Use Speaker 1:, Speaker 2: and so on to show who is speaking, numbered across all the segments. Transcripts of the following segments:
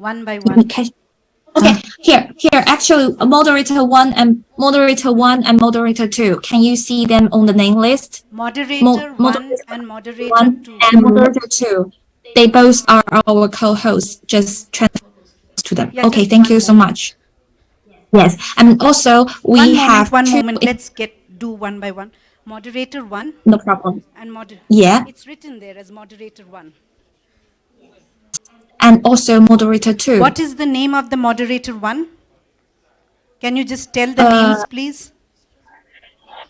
Speaker 1: one by one.
Speaker 2: Okay. Okay, here, here, actually, moderator one and moderator one and moderator two. Can you see them on the name list?
Speaker 1: Moderator
Speaker 2: Mo-
Speaker 1: one
Speaker 2: moderator
Speaker 1: and moderator
Speaker 2: One
Speaker 1: two.
Speaker 2: and moderator two. They both are our co-hosts. Just transfer to them.
Speaker 1: Yeah,
Speaker 2: Okay, thank you so much. Yes, and also we
Speaker 1: One
Speaker 2: have
Speaker 1: moment, one moment. Let's get do one by one. Moderator one
Speaker 2: No problem.
Speaker 1: and moder.
Speaker 2: Yeah,
Speaker 1: It's written there as moderator one.
Speaker 2: And also moderator two.
Speaker 1: What is the name of the moderator one? Can you just tell the
Speaker 2: Uh,
Speaker 1: names, please?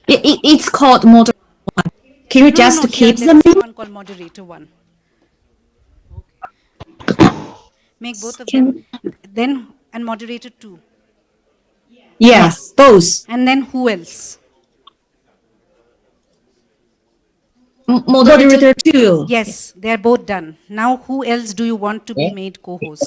Speaker 2: It, it, it's called moderator one. Can you
Speaker 1: No,
Speaker 2: just
Speaker 1: no,
Speaker 2: keep
Speaker 1: here,
Speaker 2: them?
Speaker 1: someone called moderator one. Make both of them. Then and moderator two.
Speaker 3: Yes, both.
Speaker 1: And then who else?
Speaker 2: Moderator,
Speaker 3: Moderator two.
Speaker 1: Yes, they are both done. Now, who else do you want to be made co-host?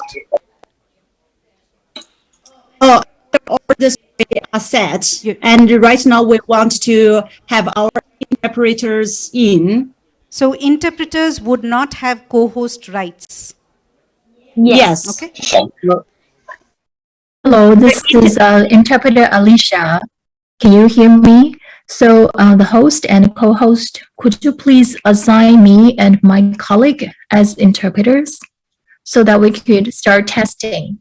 Speaker 3: Oh, all the three are set.
Speaker 1: Yeah.
Speaker 3: And right now we want to have our interpreters in.
Speaker 1: So interpreters would not have co-host rights.
Speaker 3: Yes.
Speaker 1: Okay.
Speaker 4: Hello, this is uh, interpreter Alicia. Can you hear me? So uh, the host and co-host, could you please assign me and my colleague as interpreters so that we could start testing?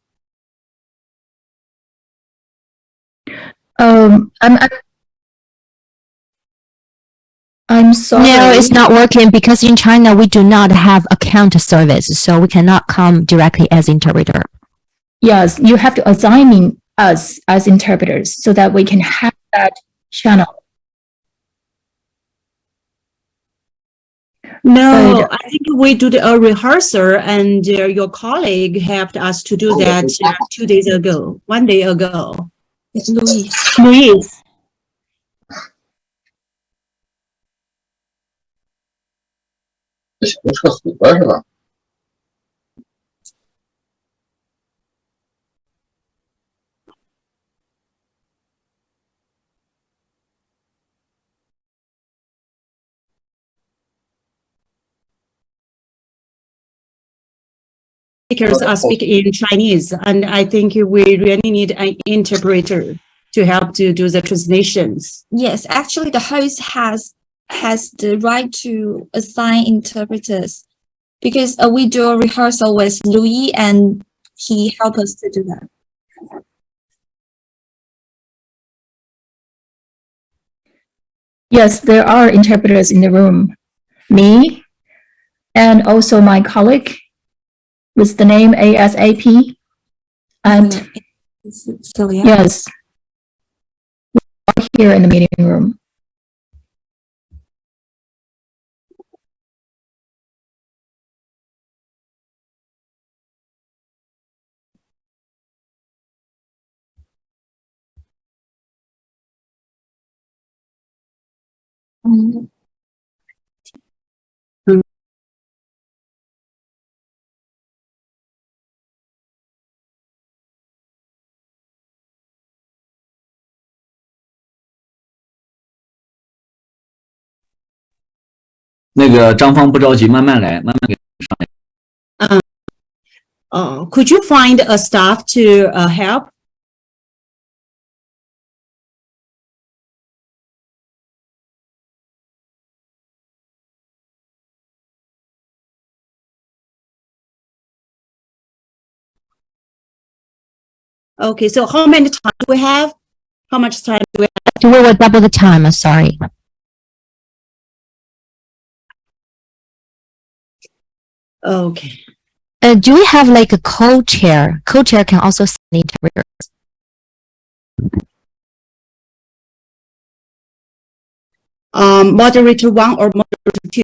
Speaker 4: Um, I'm, I'm, I'm sorry.
Speaker 5: No, it's not working because in China we do not have account service, so we cannot come directly as interpreter.
Speaker 4: Yes, you have to assign me us as interpreters so that we can have that channel.
Speaker 3: No,
Speaker 4: but,
Speaker 3: I think we did a rehearsal and uh, your colleague helped us to do that uh, two days ago, one day ago.
Speaker 2: It's
Speaker 6: Luis. Luis.
Speaker 3: Speakers are speaking in Chinese and I think we really need an interpreter to help to do the translations.
Speaker 2: Yes, actually, the host has has the right to assign interpreters because uh, we do a rehearsal with Louis and he helped us to do that.
Speaker 4: Yes, there are interpreters in the room. Me and also my colleague with the name ASAP. And yes, we are here in the meeting room.
Speaker 2: Mm,
Speaker 7: 那个张芳不着急，慢慢来，慢慢给。
Speaker 3: Uh, could you find a staff to uh, help? Okay, so how many time do we have? How much time do we have?
Speaker 5: We will double the time, uh, sorry.
Speaker 3: Okay.
Speaker 5: Uh, do we have like a co-chair? Co-chair can also send the interpreter.
Speaker 3: Um, moderator one or moderator two?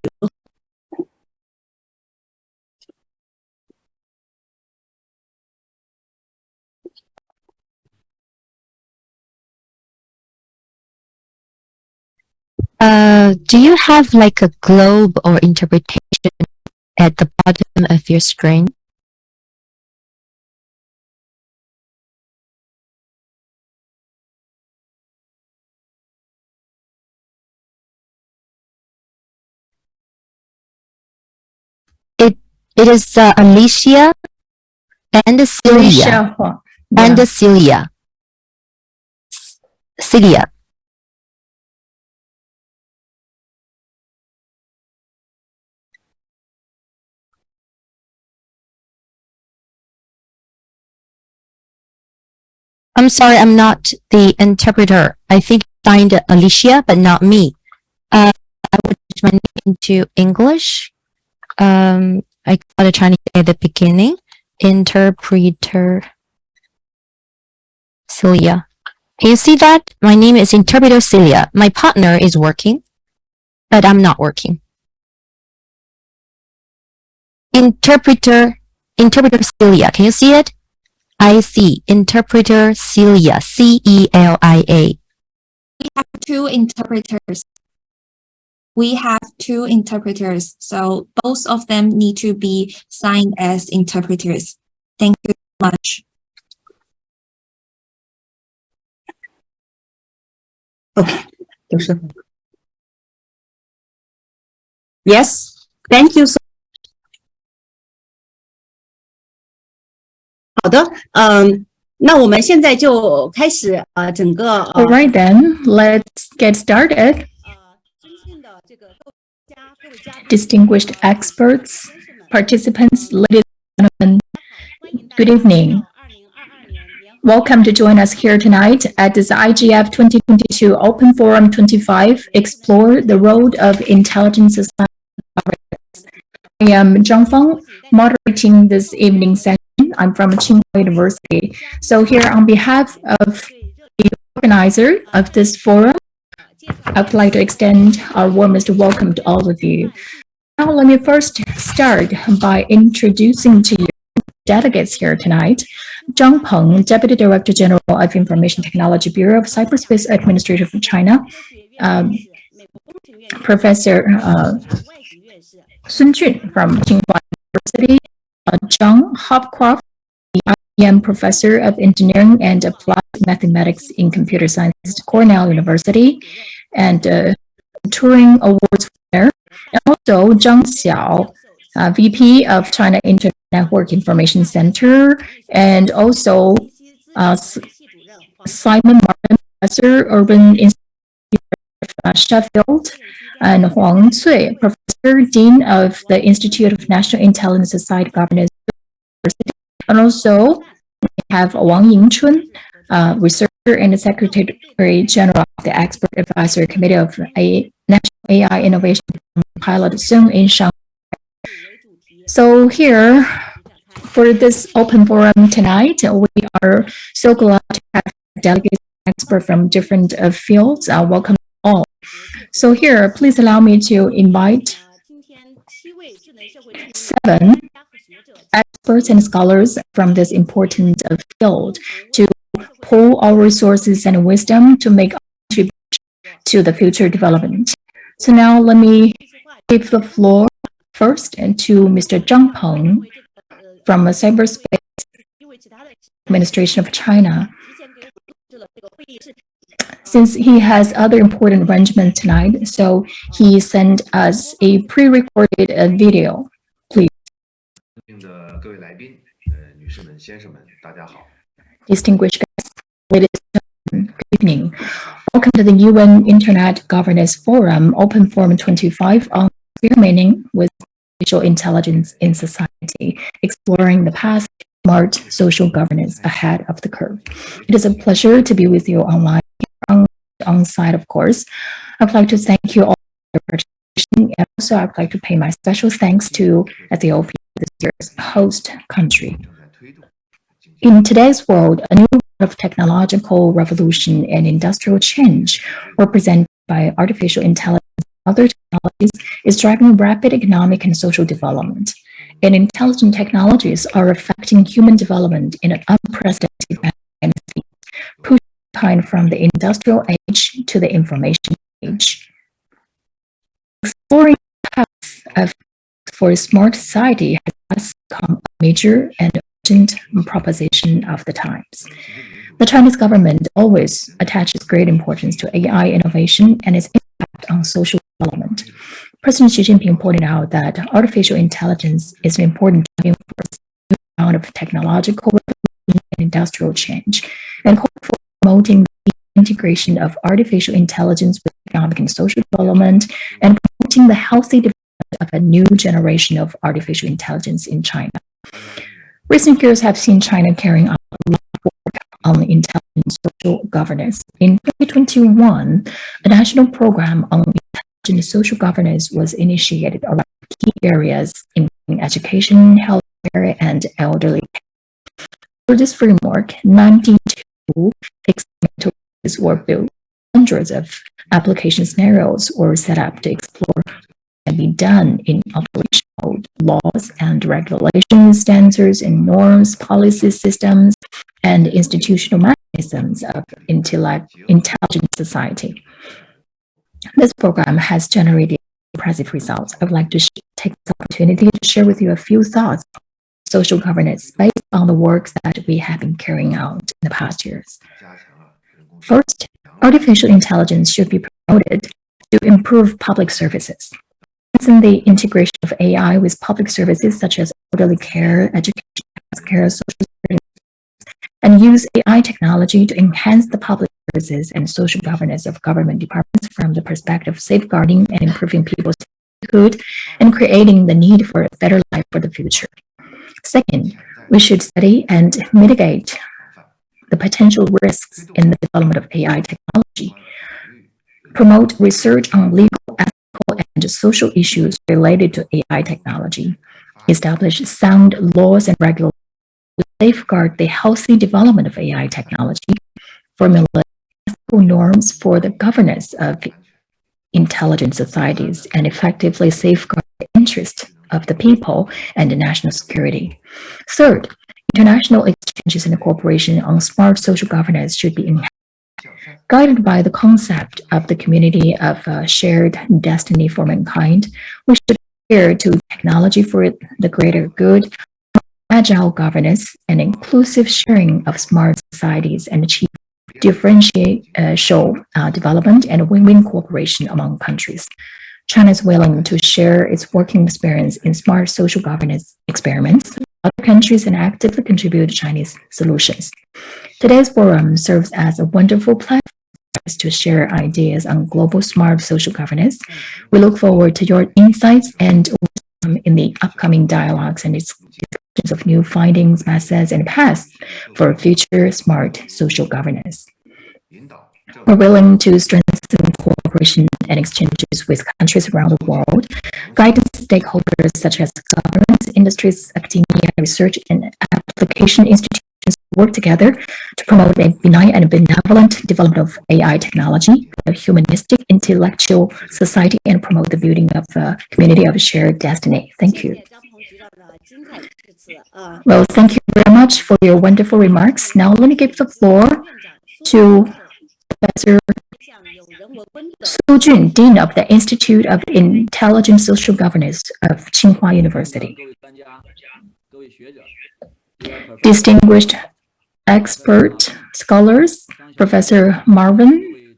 Speaker 5: Uh, do you have like a globe or interpretation at the bottom of your screen? It it is uh, Alicia. and Celia
Speaker 4: Alicia Huang.
Speaker 5: and Celia. Celia. I'm sorry, I'm not the interpreter. I think signed Alicia, but not me. Uh, I would change my name into English. Um, I got a Chinese at the beginning. Interpreter Celia. Can you see that? My name is Interpreter Celia. My partner is working, but I'm not working. Interpreter, Interpreter Celia. Can you see it? I see. Interpreter Celia. C-E-L-I-A.
Speaker 2: We have two interpreters. We have two interpreters, so both of them need to be signed as interpreters. Thank you so much.
Speaker 3: Yes. thank you so. 好的，嗯，那我们现在就开始呃整个呃
Speaker 4: All right then, let's get started.
Speaker 3: 呃尊敬的这个各位家各位嘉宾
Speaker 4: Distinguished experts, participants, ladies and gentlemen, good evening. Welcome to join us here tonight at this IGF 2022 Open Forum 25, Explore the Road of Intelligent Society. I am Zhang Feng, moderating this evening session. I'm from Tsinghua University. So here on behalf of the organizer of this forum, I would like to extend our warmest welcome to all of you. Now, let me first start by introducing to you delegates here tonight. Zhang Peng, Deputy Director General of Information Technology Bureau of Cyberspace Administration of China. Um, Professor uh, Su Jun from Tsinghua University. Uh, John Hopcroft, the IBM Professor of Engineering and Applied Mathematics in Computer Science at Cornell University. And uh, Turing Awards winner. And also Zhang Xiao, uh, VP of China Internet Network Information Center, and also uh, Simon Marvin, Professor, Urban Institute Sheffield, and Huang Cui, Professor, Dean of the Institute of National Intelligence Society Governance University. And also we have Wang Yingchun, uh, researcher and Secretary General of the Expert Advisory Committee of a National AI Innovation Pilot Zone in Shanghai. So here, for this open forum tonight, we are so glad to have delegates and experts from different uh, fields. Uh, welcome all. So here, please allow me to invite seven experts and scholars from this important uh, field to pool our resources and wisdom to make contribution to the future development. So now let me give the floor first and to Mr. Zhang Peng from the Cyberspace Administration of China Since he has other important arrangements tonight, so he sent us a pre-recorded uh, video.
Speaker 8: 敬的各位来宾，呃，女士们、先生们，大家好。
Speaker 4: Distinguished guests, ladies and gentlemen, good evening. Welcome to the UN Internet Governance Forum, Open Forum 25 on experimenting with artificial intelligence in society, exploring the path to smart social governance ahead of the curve. It is a pleasure to be with you online, on site, of course. I'd like to thank you all for participation. And also, I'd like to pay my special thanks to Ethiopia, this year's host country. In today's world, a new of technological revolution and industrial change represented by artificial intelligence and other technologies is driving rapid economic and social development. And intelligent technologies are affecting human development in an unprecedented manner from the industrial age to the information age. Exploring paths of for a smart society has become a major and urgent proposition of the times. The Chinese government always attaches great importance to AI innovation and its impact on social development. President Xi Jinping pointed out that artificial intelligence is an important driving force of technological revolution and industrial change, and call for promoting the integration of artificial intelligence with economic and social development, and promoting the healthy development of a new generation of artificial intelligence in China. Recent years have seen China carrying out a lot of work on intelligent social governance. In 2021, a national program on intelligent social governance was initiated around key areas including education, healthcare, and elderly care. For this framework, 92 experimental were built. Hundreds of application scenarios were set up to explore what can be done in operational laws and regulations, standards and norms, policy systems, and institutional mechanisms of intelligent society. This program has generated impressive results. I would like to take this opportunity to share with you a few thoughts social governance based on the work that we have been carrying out in the past years. First, artificial intelligence should be promoted to improve public services. In the integration of AI with public services such as elderly care, education, healthcare, social and use AI technology to enhance the public services and social governance of government departments from the perspective of safeguarding and improving people's livelihood and creating the need for a better life for the future. Second, we should study and mitigate the potential risks in the development of AI technology, promote research on legal, ethical, and social issues related to AI technology, establish sound laws and regulations to safeguard the healthy development of AI technology, formulate ethical norms for the governance of intelligent societies, and effectively safeguard the interest of the people and the national security. Third, international exchanges and cooperation on smart social governance should be enhanced. Guided by the concept of the community of uh, shared destiny for mankind, we should adhere to technology for the greater good, agile governance, and inclusive sharing of smart societies and achieve differentiate uh, show uh, development and win-win cooperation among countries. China is willing to share its working experience in smart social governance experiments other countries and actively contribute to Chinese solutions. Today's forum serves as a wonderful platform to share ideas on global smart social governance. We look forward to your insights and in the upcoming dialogues and discussions of new findings, methods, and paths for future smart social governance. We're willing to strengthen cooperation and exchanges with countries around the world, guiding stakeholders such as governments, industries, academia, research, and application institutions work together to promote a benign and benevolent development of AI technology, a humanistic, intellectual society, and promote the building of a community of shared destiny. Thank you. Well, thank you very much for your wonderful remarks. Now let me give the floor to Professor Su Jun, Dean of the Institute of Intelligent Social Governance of Tsinghua University. Distinguished expert scholars, Professor Marvin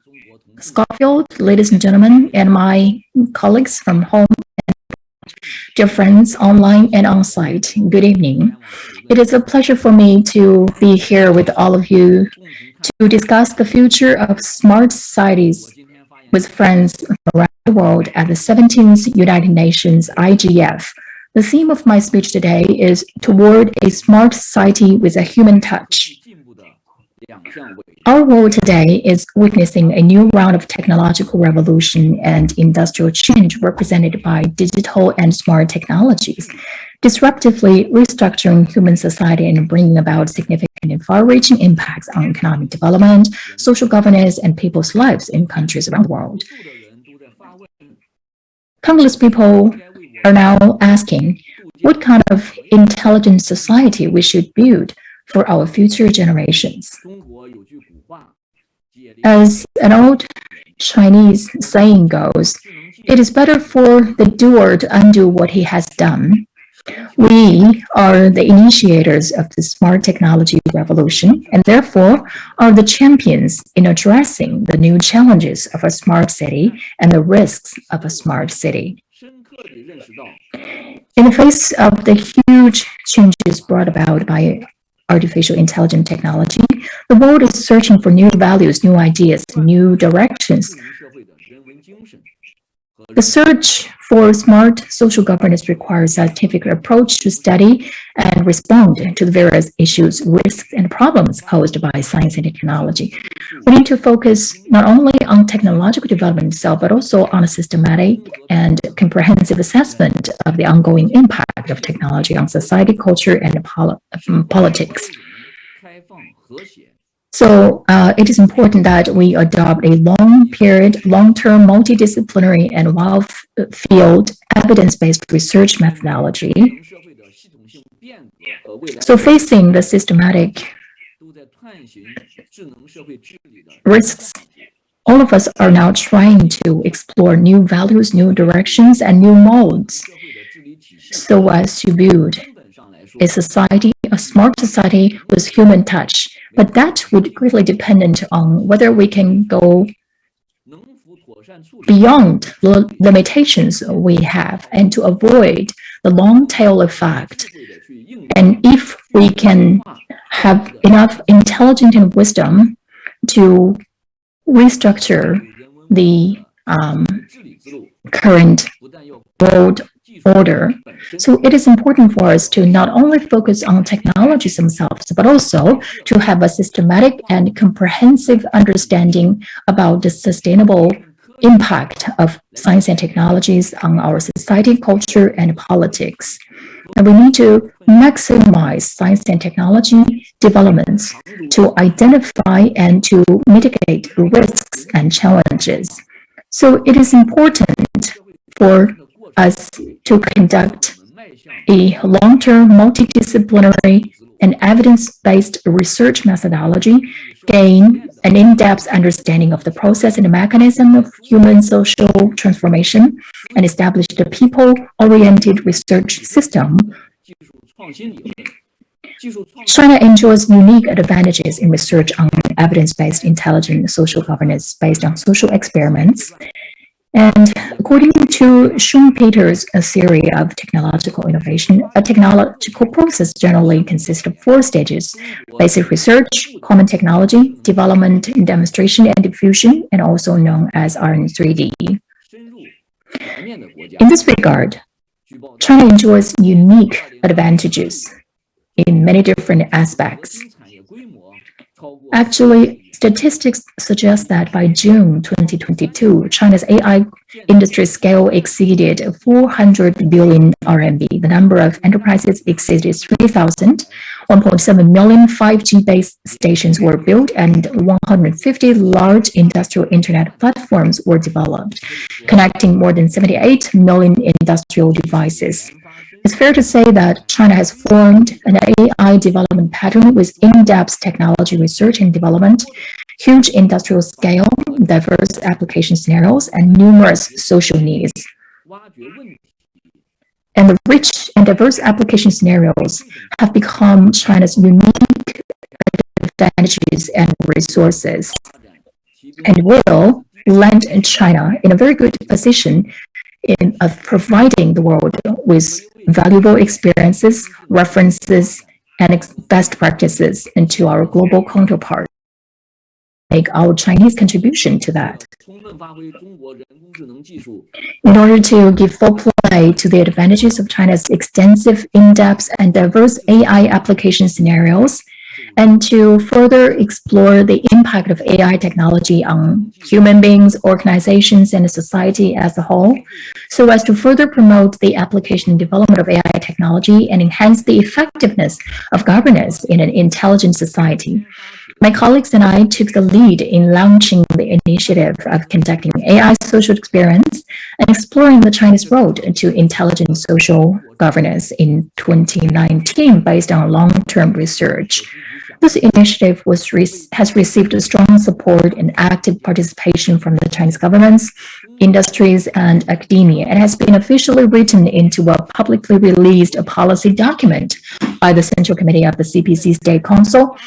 Speaker 4: Schofield, ladies and gentlemen, and my colleagues from home dear friends online and on site, good evening. It is a pleasure for me to be here with all of you to discuss the future of smart societies with friends around the world at the 17th United Nations IGF. The theme of my speech today is Toward a Smart Society with a Human Touch. Our world today is witnessing a new round of technological revolution and industrial change represented by digital and smart technologies, disruptively restructuring human society and bringing about significant and far-reaching impacts on economic development, social governance, and people's lives in countries around the world. Countless people are now asking what kind of intelligent society we should build for our future generations. As an old Chinese saying goes, it is better for the doer to undo what he has done. We are the initiators of the smart technology revolution and therefore are the champions in addressing the new challenges of a smart city and the risks of a smart city. In the face of the huge changes brought about by artificial intelligence technology, the world is searching for new values, new ideas, new directions. The search for smart social governance requires a scientific approach to study and respond to the various issues, risks, and problems posed by science and technology. We need to focus not only on technological development itself, but also on a systematic and comprehensive assessment of the ongoing impact of technology on society, culture, and um, politics. So uh, it is important that we adopt a long period, long-term, multidisciplinary and well-field evidence-based research methodology. So facing the systematic risks, all of us are now trying to explore new values, new directions, and new modes so as to build a society, a smart society with human touch. But that would greatly depend on whether we can go beyond the limitations we have and to avoid the long tail effect. And if we can have enough intelligence and wisdom to restructure the um, current world order. So it is important for us to not only focus on technologies themselves, but also to have a systematic and comprehensive understanding about the sustainable impact of science and technologies on our society, culture, and politics. And we need to maximize science and technology developments to identify and to mitigate risks and challenges. So it is important for us to conduct a long-term multidisciplinary and evidence-based research methodology, gain an in-depth understanding of the process and the mechanism of human social transformation, and establish the people-oriented research system. China enjoys unique advantages in research on evidence-based intelligent social governance based on social experiments and according to Schumpeter's theory of technological innovation, a technological process generally consists of four stages, basic research, common technology, development and demonstration and diffusion, and also known as R&3D. In this regard, China enjoys unique advantages in many different aspects. Actually, Statistics suggest that by June 2022, China's AI industry scale exceeded 400 billion RMB. The number of enterprises exceeded 3,000. 1.7 million 5G base stations were built and 150 large industrial internet platforms were developed, connecting more than 78 million industrial devices. It's fair to say that China has formed an AI development pattern with in-depth technology research and development, huge industrial scale, diverse application scenarios, and numerous social needs. And the rich and diverse application scenarios have become China's unique advantages and resources and will land China in a very good position in of providing the world with valuable experiences, references, and ex best practices into our global counterpart. Make our Chinese contribution to that. In order to give full play to the advantages of China's extensive, in-depth, and diverse AI application scenarios, and to further explore the impact of AI technology on human beings, organizations, and society as a whole, so as to further promote the application and development of AI technology and enhance the effectiveness of governance in an intelligent society. My colleagues and I took the lead in launching the initiative of conducting AI social experience and exploring the Chinese road to intelligent social governance in 2019 based on long-term research. This initiative re has received strong support and active participation from the Chinese governments, industries, and academia, and has been officially written into a publicly released policy document by the Central Committee of the CPC State Council.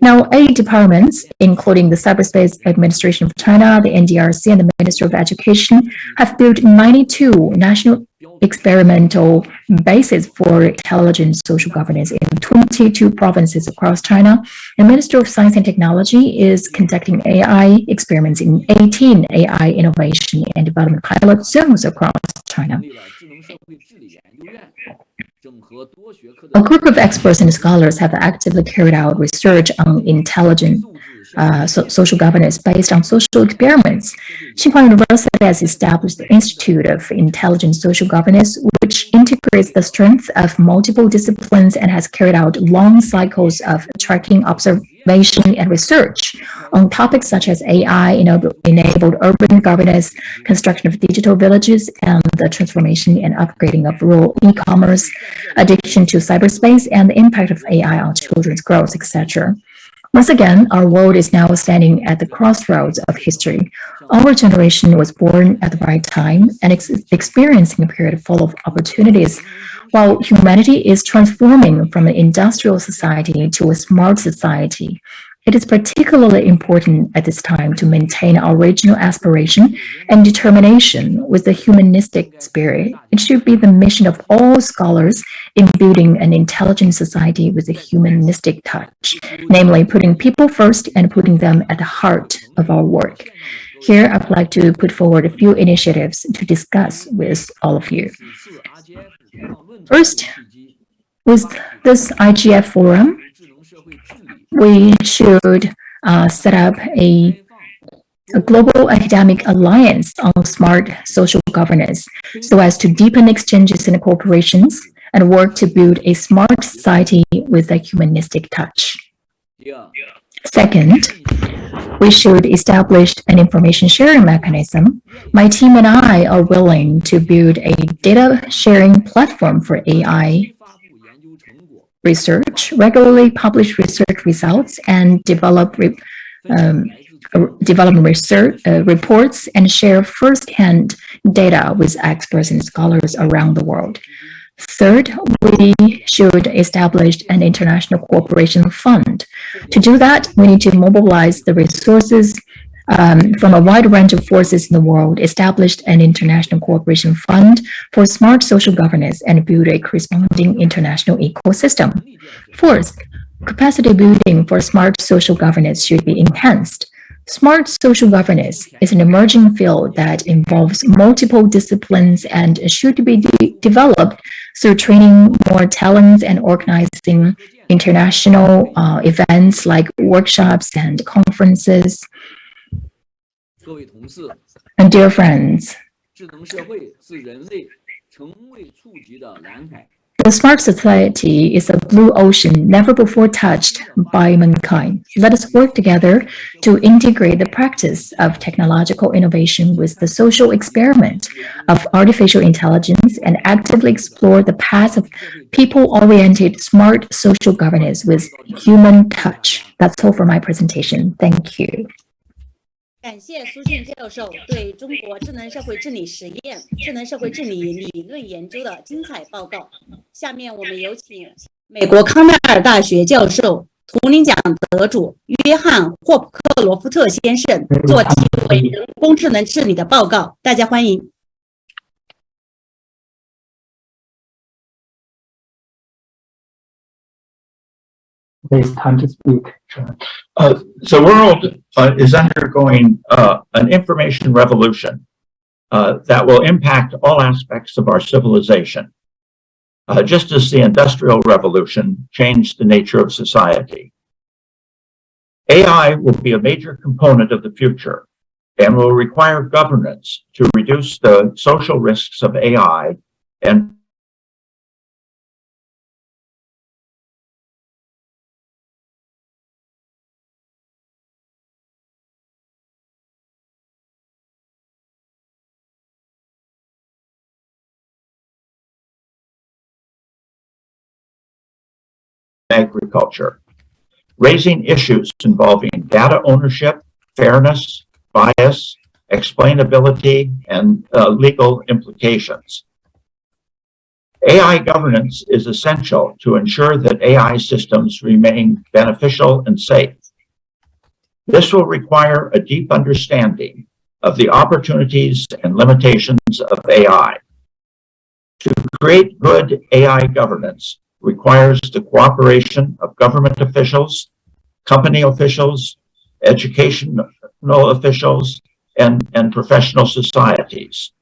Speaker 4: Now, eight departments, including the Cyberspace Administration of China, the NDRC, and the Ministry of Education, have built 92 national experimental basis for intelligent social governance in 22 provinces across China. The Ministry of Science and Technology is conducting AI experiments in 18 AI innovation and development pilot zones across China. A group of experts and scholars have actively carried out research on intelligent uh, so- social governance based on social experiments. Tsinghua University has established the Institute of Intelligent Social Governance, which integrates the strengths of multiple disciplines and has carried out long cycles of tracking, observation, and research on topics such as AI-enabled urban governance, construction of digital villages, and the transformation and upgrading of rural e-commerce, addiction to cyberspace, and the impact of AI on children's growth, etc. Once again, our world is now standing at the crossroads of history. Our generation was born at the right time and ex- experiencing a period full of opportunities. While humanity is transforming from an industrial society to a smart society, it is particularly important at this time to maintain our original aspiration and determination with the humanistic spirit. It should be the mission of all scholars in building an intelligent society with a humanistic touch, namely putting people first and putting them at the heart of our work. Here, I would like to put forward a few initiatives to discuss with all of you. First, with this IGF forum, we should uh, set up a, a global academic alliance on smart social governance so as to deepen exchanges and cooperations and work to build a smart society with a humanistic touch. Second, we should establish an information sharing mechanism. My team and I are willing to build a data sharing platform for AI research, regularly publish research results, and develop re- um, development research uh, reports and share firsthand data with experts and scholars around the world. Third, we should establish an international cooperation fund. To do that, we need to mobilize the resources um, from a wide range of forces in the world, established an international cooperation fund for smart social governance and build a corresponding international ecosystem. Fourth, capacity building for smart social governance should be enhanced. Smart social governance is an emerging field that involves multiple disciplines and should be de- developed through training more talents and organizing international uh, events like workshops and conferences.
Speaker 9: 各位同事，
Speaker 4: And dear friends,
Speaker 9: 智能社会是人类从未触及的蓝海。
Speaker 4: the smart society is a blue ocean never before touched by mankind. Let us work together to integrate the practice of technological innovation with the social experiment of artificial intelligence and actively explore the path of people-oriented smart social governance with human touch. That's all for my presentation. Thank you.
Speaker 10: 感谢苏俊教授对中国智能社会治理实验、智能社会治理理论研究的精彩报告。下面我们有请美国康奈尔大学教授、图灵奖得主约翰·霍普克罗夫特先生做题为“人工智能治理”的报告，大家欢迎。
Speaker 11: It's time to speak.
Speaker 12: Uh, the world uh, is undergoing uh, an information revolution uh, that will impact all aspects of our civilization. Uh, just as the Industrial Revolution changed the nature of society. AI will be a major component of the future and will require governance to reduce the social risks of AI and agriculture, raising issues involving data ownership, fairness, bias, explainability, and uh, legal implications. AI governance is essential to ensure that AI systems remain beneficial and safe. This will require a deep understanding of the opportunities and limitations of AI. To create good AI governance requires the cooperation of government officials, company officials, educational officials, and, and professional societies.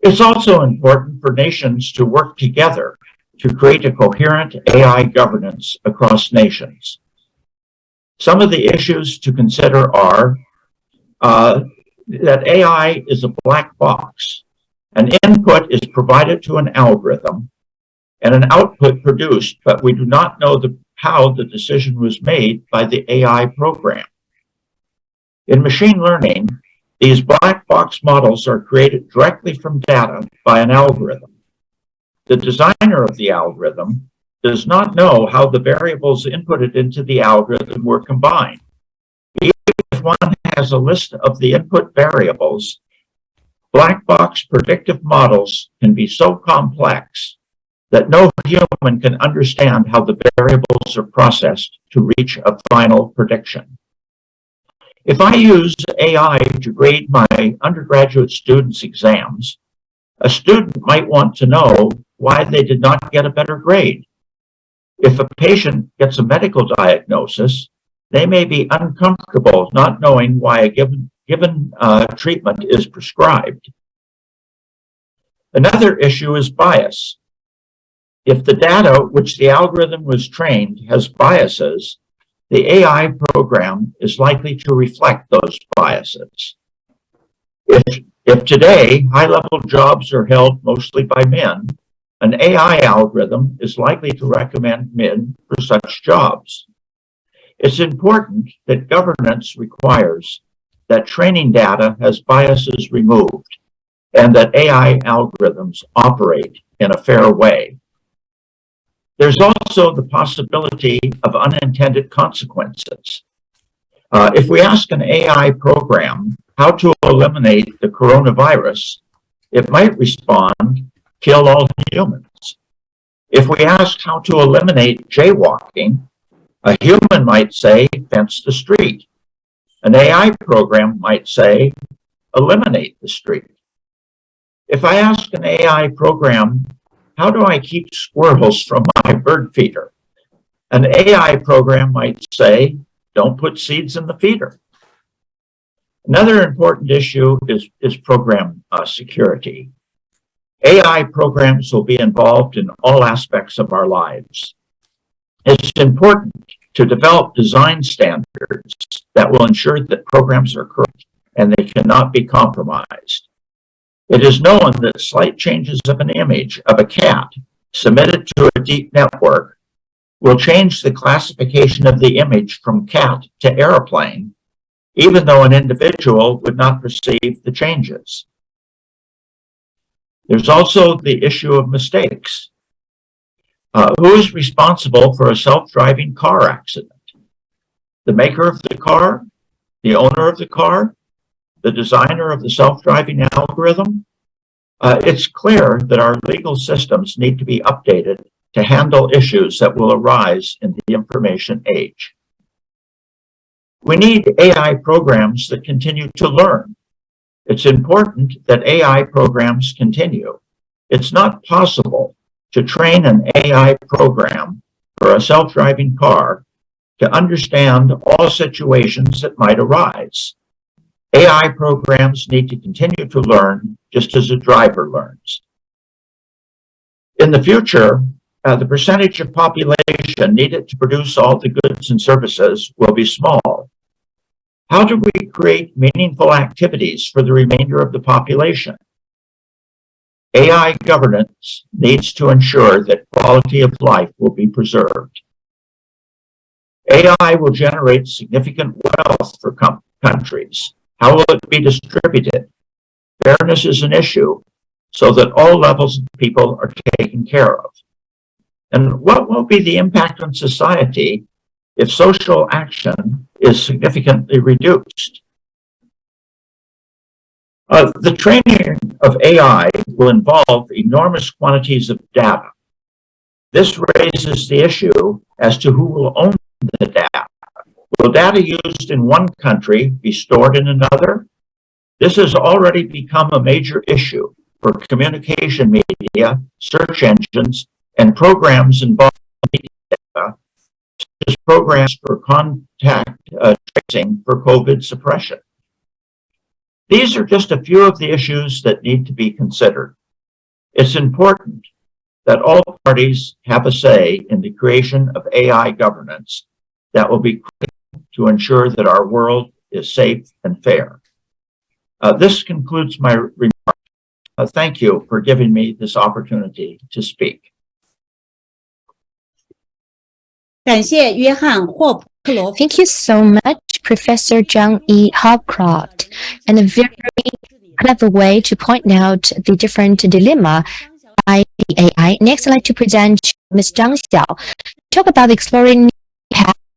Speaker 12: It's also important for nations to work together to create a coherent AI governance across nations. Some of the issues to consider are uh, that AI is a black box. An input is provided to an algorithm and an output produced, but we do not know the, how the decision was made by the AI program. In machine learning, these black box models are created directly from data by an algorithm. The designer of the algorithm does not know how the variables inputted into the algorithm were combined. Even if one has a list of the input variables, black box predictive models can be so complex that no human can understand how the variables are processed to reach a final prediction. If I use AI to grade my undergraduate students' exams, a student might want to know why they did not get a better grade. If a patient gets a medical diagnosis, they may be uncomfortable not knowing why a given, given uh, treatment is prescribed. Another issue is bias. If the data which the algorithm was trained has biases, the AI program is likely to reflect those biases. If, if today high-level jobs are held mostly by men, an AI algorithm is likely to recommend men for such jobs. It's important that governance requires that training data has biases removed and that AI algorithms operate in a fair way. There's also the possibility of unintended consequences. Uh, if we ask an AI program how to eliminate the coronavirus, it might respond, kill all humans. If we ask how to eliminate jaywalking, a human might say, fence the street. An AI program might say, eliminate the street. If I ask an AI program, how do I keep squirrels from my bird feeder? An AI program might say, don't put seeds in the feeder. Another important issue is, is program uh, security. AI programs will be involved in all aspects of our lives. It's important to develop design standards that will ensure that programs are correct and they cannot be compromised. It is known that slight changes of an image of a cat submitted to a deep network will change the classification of the image from cat to airplane, even though an individual would not perceive the changes. There's also the issue of mistakes. Uh, who is responsible for a self-driving car accident? The maker of the car, the owner of the car, the designer of the self-driving algorithm? Uh, it's clear that our legal systems need to be updated to handle issues that will arise in the information age. We need AI programs that continue to learn it's important that AI programs continue. It's not possible to train an AI program for a self-driving car to understand all situations that might arise. AI programs need to continue to learn just as a driver learns. In the future, uh, the percentage of population needed to produce all the goods and services will be small. How do we create meaningful activities for the remainder of the population? AI governance needs to ensure that quality of life will be preserved. AI will generate significant wealth for countries. How will it be distributed? Fairness is an issue so that all levels of people are taken care of. And what will be the impact on society if social action is significantly reduced. Uh, the training of AI will involve enormous quantities of data. This raises the issue as to who will own the data. Will data used in one country be stored in another? This has already become a major issue for communication media, search engines, and programs involving media such as programs for contact uh, tracing for COVID suppression. These are just a few of the issues that need to be considered. It's important that all parties have a say in the creation of AI governance that will be to ensure that our world is safe and fair. Uh, this concludes my remarks. Uh, thank you for giving me this opportunity to speak.
Speaker 10: 感谢约翰霍普克罗夫。
Speaker 5: Thank you so much, Professor Zhang E. Hopcroft, and a very clever way to point out the different dilemma by the AI. Next, I'd like to present Ms. Zhang Xiao, talk about exploring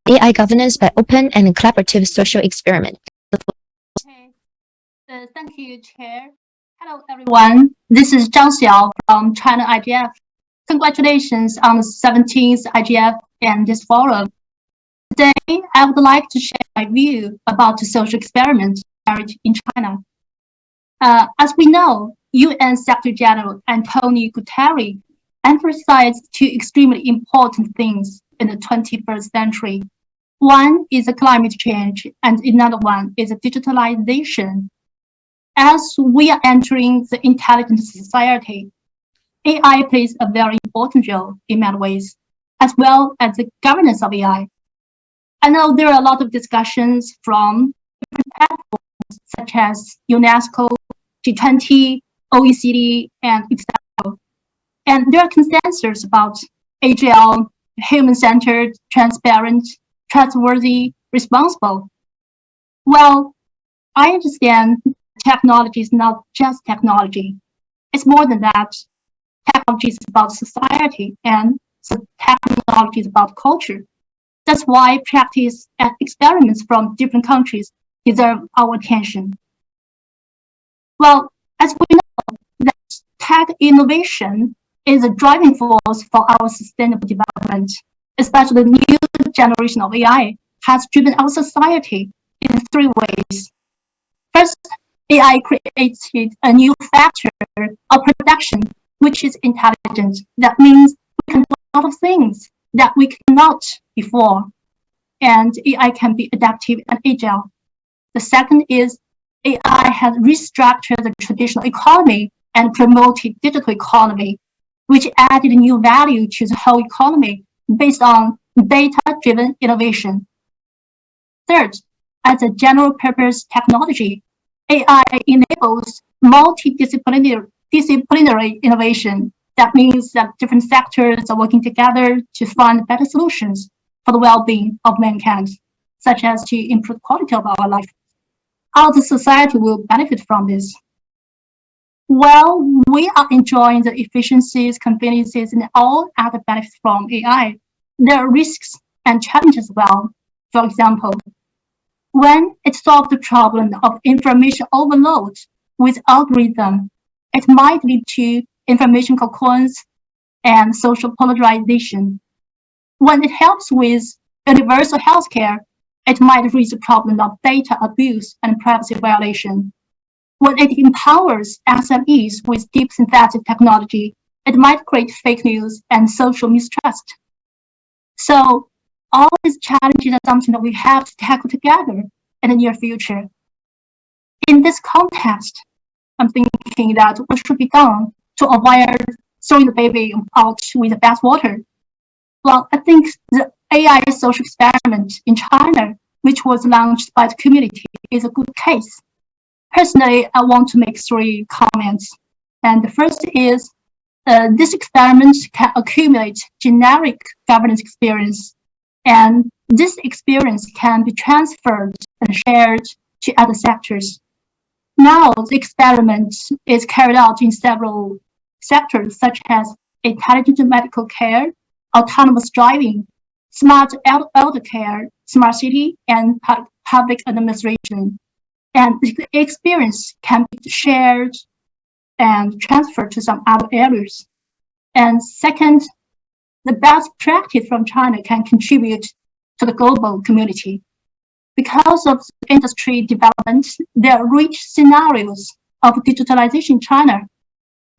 Speaker 5: AI governance by open and collaborative social experiment.
Speaker 13: Uh, thank you, Chair. Hello, everyone. This is Zhang Xiao from China IGF. Congratulations on the 17th IGF and this forum. Today, I would like to share my view about the social experiment in China. Uh, as we know, UN Secretary General Antonio Guterres emphasized two extremely important things in the 21st century. One is climate change, and another one is digitalization. As we are entering the intelligent society, AI plays a very important role in many ways, as well as the governance of AI. I know there are a lot of discussions from different platforms such as UNESCO, G20, OECD, and etc. And there are consensus about AGL, human-centered, transparent, trustworthy, responsible. Well, I understand technology is not just technology. It's more than that. Technology is about society and technology is about culture. That's why practice and experiments from different countries deserve our attention. Well, as we know, that tech innovation is a driving force for our sustainable development, especially new generation of AI has driven our society in three ways. First, AI created a new factor of production, which is intelligent. That means we can do a lot of things that we cannot before. And AI can be adaptive and agile. The second is AI has restructured the traditional economy and promoted digital economy, which added new value to the whole economy based on data-driven innovation. Third, as a general purpose technology, AI enables multidisciplinary disciplinary innovation. That means that different sectors are working together to find better solutions for the well-being of mankind, such as to improve quality of our life. The society will benefit from this? Well, we are enjoying the efficiencies, conveniences, and all other benefits from AI. There are risks and challenges as well. For example, when it solves the problem of information overload with algorithm, it might lead to information cocoons and social polarization. When it helps with universal healthcare, it might raise the problem of data abuse and privacy violation. When it empowers SMEs with deep synthetic technology, it might create fake news and social mistrust. So all these challenges are something that we have to tackle together in the near future. In this context, I'm thinking that what should be done to avoid throwing the baby out with the bathwater. Well, I think the AI social experiment in China, which was launched by the community, is a good case. Personally, I want to make three comments. And the first is, uh, this experiment can accumulate generic governance experience, and this experience can be transferred and shared to other sectors. Now, the experiment is carried out in several sectors, such as intelligent medical care, autonomous driving, smart elder care, smart city, and public administration. And the experience can be shared and transferred to some other areas. And second, the best practice from China can contribute to the global community. Because of industry development, there are rich scenarios of digitalization in China.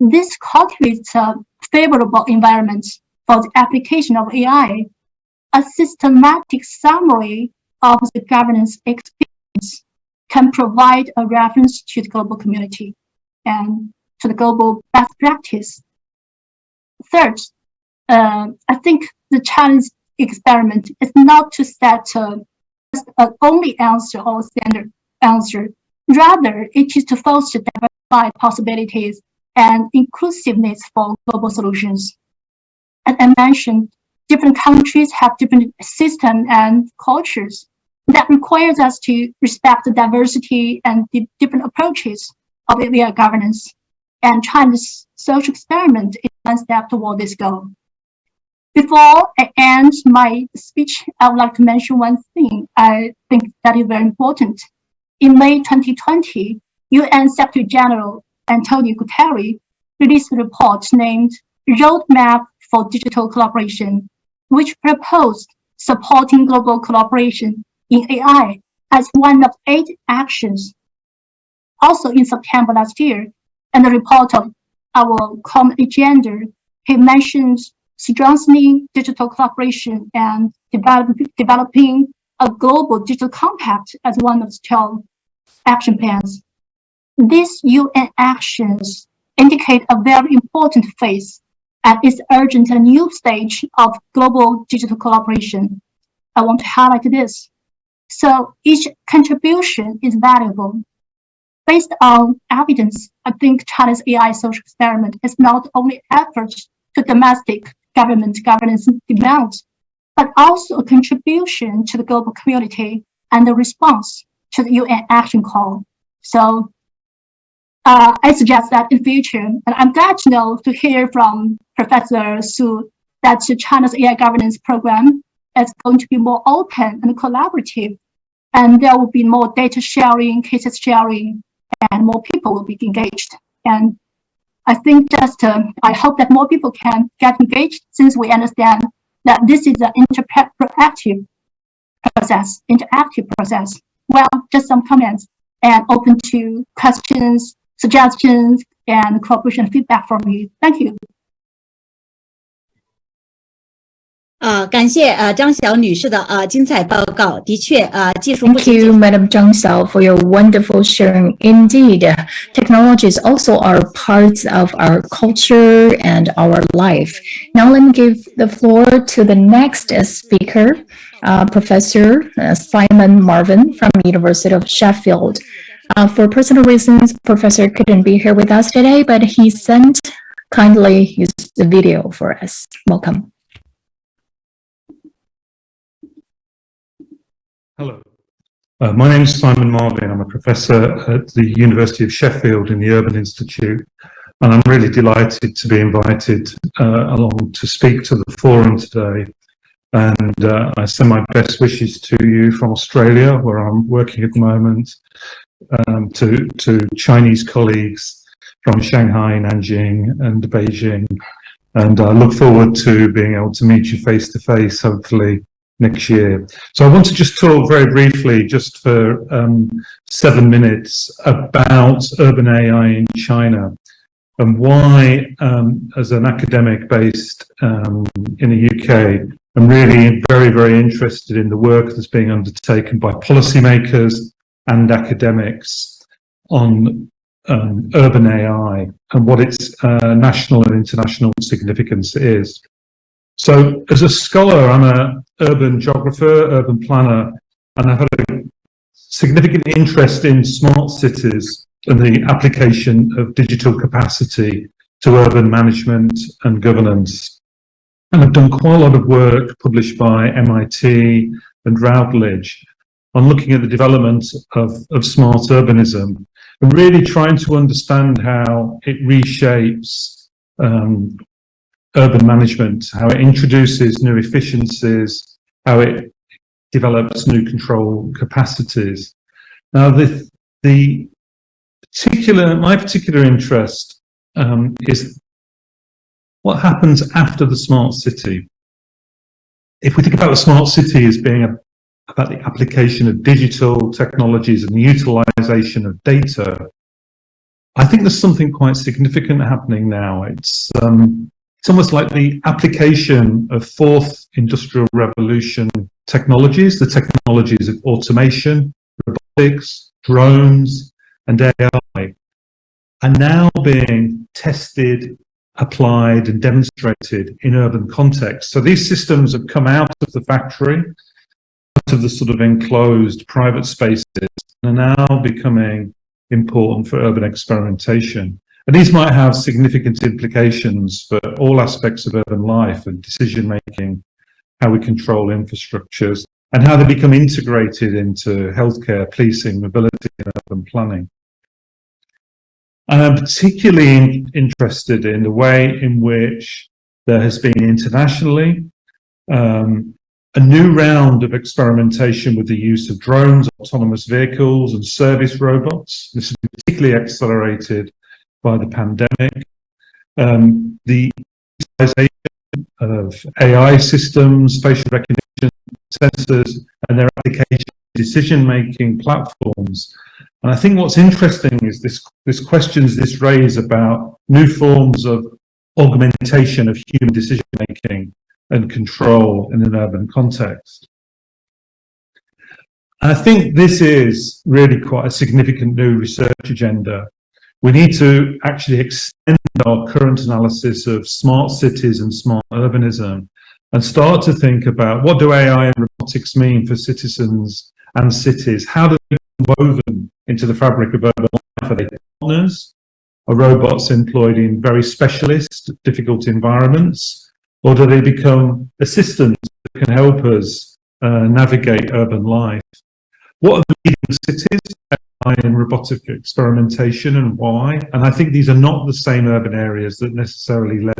Speaker 13: This cultivates a favorable environment for the application of AI. A systematic summary of the governance experience can provide a reference to the global community and to the global best practice. Third, uh, I think the challenge experiment is not to set uh, an only answer or standard answer. Rather, it is to foster diversified possibilities and inclusiveness for global solutions. As I mentioned, different countries have different systems and cultures that requires us to respect the diversity and the different approaches of AI governance. And China's social experiment is one step toward this goal. Before I end my speech, I would like to mention one thing I think that is very important. In May 2020, UN Secretary General Antonio Guterres released a report named Roadmap for Digital Collaboration, which proposed supporting global collaboration in AI as one of eight actions. Also in September last year, in the report of our common agenda, he mentions strengthening digital collaboration and develop, developing a global digital compact as one of the 12 action plans. These UN actions indicate a very important phase and is urgent and new stage of global digital collaboration. I want to highlight this. So each contribution is valuable. Based on evidence, I think China's AI social experiment is not only efforts to domestic government governance demands, but also a contribution to the global community and the response to the UN action call. So uh, I suggest that in future, and I'm glad to know to hear from Professor Su that China's AI governance program is going to be more open and collaborative, and there will be more data sharing, cases sharing, and more people will be engaged. And I think just, um, I hope that more people can get engaged since we understand that this is an interactive process, interactive process. Well, just some comments and open to questions, suggestions, and cooperation feedback from you. Thank you.
Speaker 10: 呃，感谢呃张晓女士的呃精彩报告。的确，呃，技术不
Speaker 4: Thank you, Madam Zhang Xiao, for your wonderful sharing. Indeed, technologies also are parts of our culture and our life. Now, let me give the floor to the next speaker, uh, Professor uh, Simon Marvin from University of Sheffield. Uh, for personal reasons, Professor couldn't be here with us today, but he sent kindly used the video for us. Welcome.
Speaker 14: Hello. Uh, my name is Simon Marvin. I'm a professor at the University of Sheffield in the Urban Institute, and I'm really delighted to be invited uh, along to speak to the forum today. And uh, I send my best wishes to you from Australia, where I'm working at the moment, um, to, to Chinese colleagues from Shanghai, Nanjing, and Beijing. And I look forward to being able to meet you face to face, hopefully, next year. So I want to just talk very briefly, just for um, seven minutes, about urban AI in China and why, um, as an academic based um, in the UK, I'm really very, very interested in the work that's being undertaken by policymakers and academics on um, urban AI and what its uh, national and international significance is. So as a scholar, I'm an urban geographer, urban planner, and I've had a significant interest in smart cities and the application of digital capacity to urban management and governance. And I've done quite a lot of work published by MIT and Routledge on looking at the development of, of smart urbanism and really trying to understand how it reshapes um, urban management, how it introduces new efficiencies, how it develops new control capacities. Now, the, the particular, my particular interest um, is what happens after the smart city. If we think about the smart city as being a, about the application of digital technologies and the utilization of data, I think there's something quite significant happening now. It's um, it's almost like the application of fourth industrial revolution technologies, the technologies of automation, robotics, drones, and AI, are now being tested, applied, and demonstrated in urban contexts. So these systems have come out of the factory, out of the sort of enclosed private spaces, and are now becoming important for urban experimentation. And these might have significant implications for all aspects of urban life and decision making, how we control infrastructures, and how they become integrated into healthcare, policing, mobility, and urban planning. And I'm particularly interested in the way in which there has been internationally um, a new round of experimentation with the use of drones, autonomous vehicles and service robots. This is particularly accelerated by the pandemic. Um, the utilization of AI systems, facial recognition sensors, and their application decision-making platforms. And I think what's interesting is this, this questions this raise about new forms of augmentation of human decision-making and control in an urban context. I think this is really quite a significant new research agenda. We need to actually extend our current analysis of smart cities and smart urbanism and start to think about what do AI and robotics mean for citizens and cities? How do they woven into the fabric of urban life? Are they partners? Are robots employed in very specialist, difficult environments? Or do they become assistants that can help us uh, navigate urban life? What are the leading cities in robotic experimentation and why? And I think these are not the same urban areas that necessarily led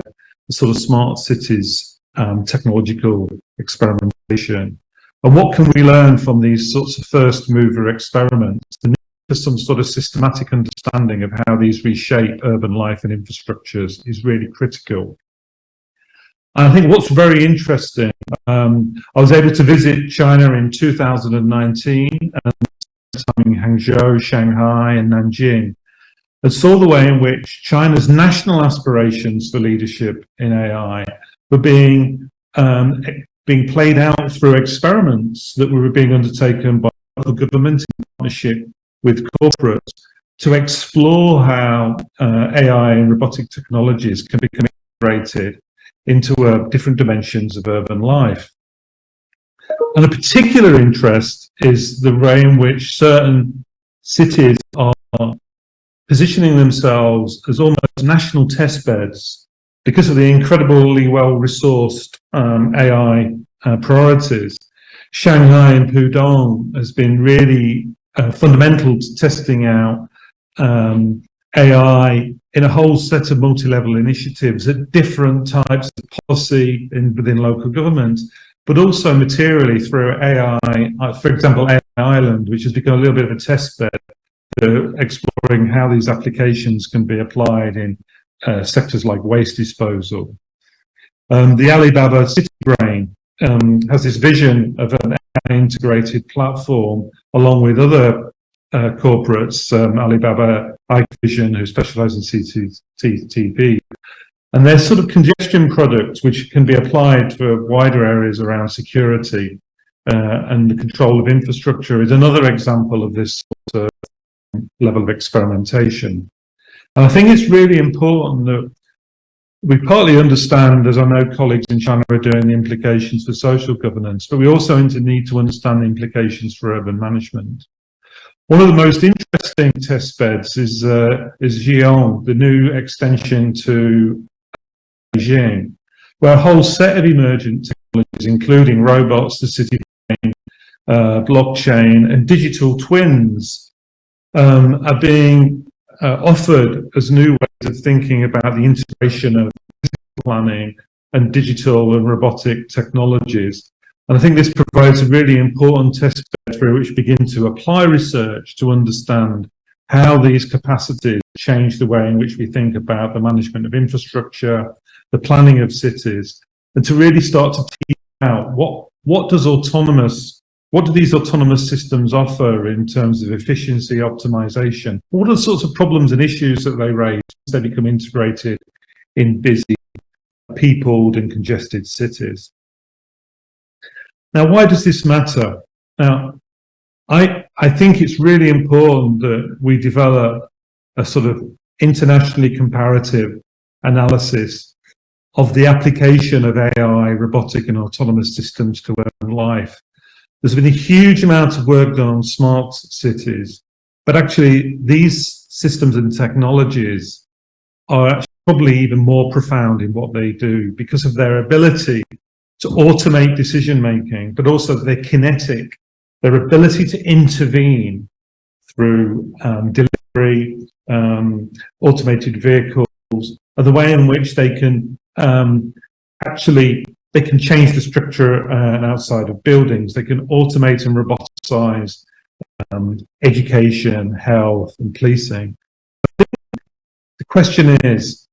Speaker 14: the sort of smart cities um, technological experimentation. And what can we learn from these sorts of first mover experiments? The need for some sort of systematic understanding of how these reshape urban life and infrastructures is really critical. I think what's very interesting, um, I was able to visit China in 2019 and in Hangzhou, Shanghai and Nanjing and saw the way in which China's national aspirations for leadership in AI were being um, being played out through experiments that were being undertaken by the government in partnership with corporates to explore how uh, AI and robotic technologies can become integrated into uh, different dimensions of urban life. And a particular interest is the way in which certain cities are positioning themselves as almost national test beds because of the incredibly well-resourced um, AI uh, priorities. Shanghai and Pudong has been really uh, fundamental to testing out um, AI in a whole set of multi-level initiatives at different types of policy in, within local government, but also materially through AI, uh, for example, AI Island, which has become a little bit of a test bed for exploring how these applications can be applied in uh, sectors like waste disposal. Um, the Alibaba City Brain um, has this vision of an integrated platform along with other uh, corporates, um, Alibaba, Hikvision, who specialize in CCTV. And they're sort of congestion products which can be applied for wider areas around security uh, and the control of infrastructure is another example of this sort of level of experimentation. And I think it's really important that we partly understand, as I know colleagues in China are doing, the implications for social governance, but we also need to understand the implications for urban management. One of the most interesting test beds is uh, is Xiong'an, the new extension to Where a whole set of emergent technologies, including robots, the city brain, uh, blockchain, and digital twins, um, are being uh, offered as new ways of thinking about the integration of planning and digital and robotic technologies. And I think this provides a really important test bed through which begin to apply research to understand how these capacities change the way in which we think about the management of infrastructure, the planning of cities, and to really start to tease out what, what does autonomous what do these autonomous systems offer in terms of efficiency optimization? What are the sorts of problems and issues that they raise as they become integrated in busy, peopled and congested cities? Now, why does this matter? Now, I, I think it's really important that we develop a sort of internationally comparative analysis of the application of AI, robotic and autonomous systems to urban life. There's been a huge amount of work done on smart cities, but actually these systems and technologies are probably even more profound in what they do because of their ability to automate decision making, but also their kinetic, their ability to intervene through um, delivery, um, automated vehicles, or the way in which they can um, actually they can change the structure uh, outside of buildings. They can automate and roboticize um, education, health, and policing. The question is,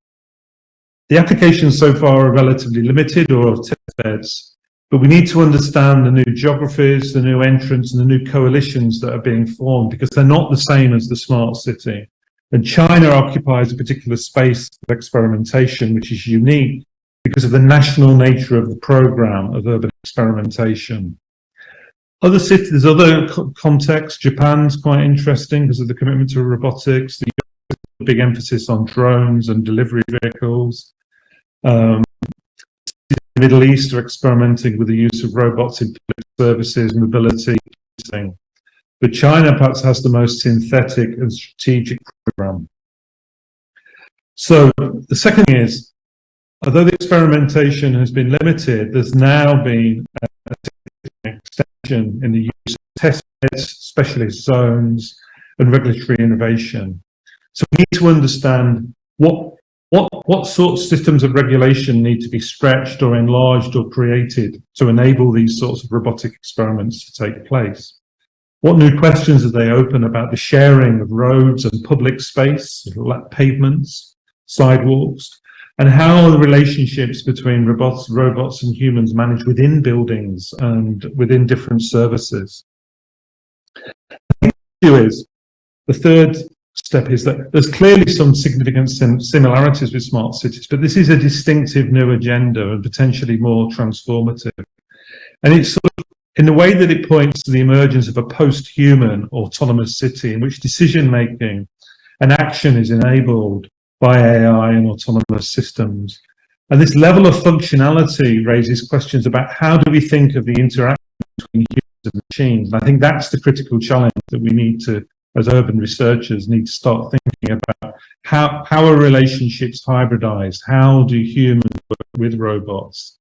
Speaker 14: the applications so far are relatively limited or test beds, but we need to understand the new geographies, the new entrants, and the new coalitions that are being formed because they're not the same as the smart city. And China occupies a particular space of experimentation, which is unique because of the national nature of the program of urban experimentation. Other cities, there's other contexts. Japan's quite interesting because of the commitment to robotics, the big emphasis on drones and delivery vehicles. Um, the Middle East are experimenting with the use of robots in public services, mobility, but China perhaps has the most synthetic and strategic program. So the second thing is, although the experimentation has been limited, there's now been an extension in the use of test beds, specialist zones, and regulatory innovation. So we need to understand what what what sorts of systems of regulation need to be stretched or enlarged or created to enable these sorts of robotic experiments to take place. What new questions do they open about the sharing of roads and public space, pavements, sidewalks, and how are the relationships between robots, robots and humans managed within buildings and within different services? The issue is, the third step is that there's clearly some significant sim similarities with smart cities, but this is a distinctive new agenda and potentially more transformative. And it's sort of in the way that it points to the emergence of a post-human autonomous city in which decision-making and action is enabled by AI and autonomous systems. And this level of functionality raises questions about how do we think of the interaction between humans and machines? And I think that's the critical challenge that we need to, as urban researchers, need to start thinking about how, how are relationships hybridized? How do humans work with robots?